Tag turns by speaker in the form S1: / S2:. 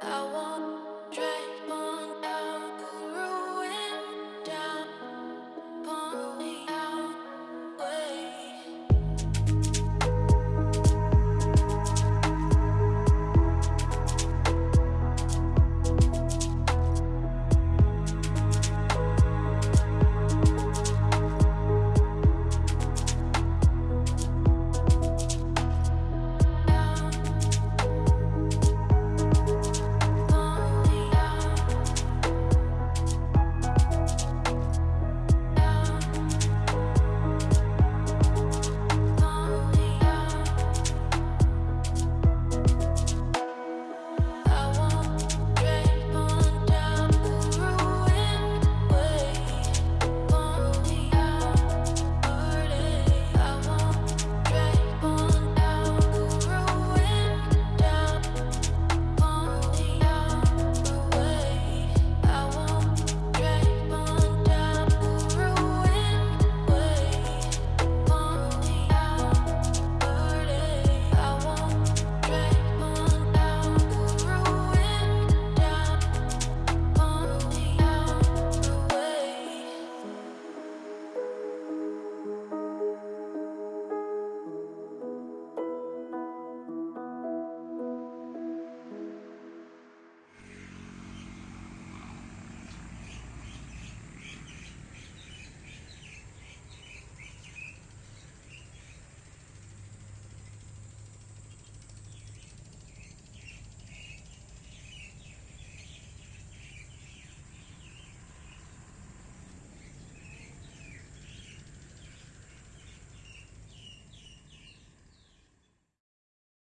S1: I want